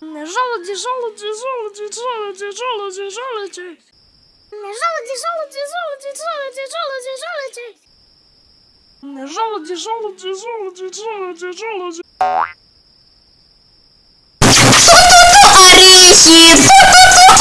Желуди, желуди, желуди, желуди, желуди, желуди. Желуди, желуди, желуди, желуди, желуди, желуди. Желуди, желуди, желуди, желуди, желуди. Орехи!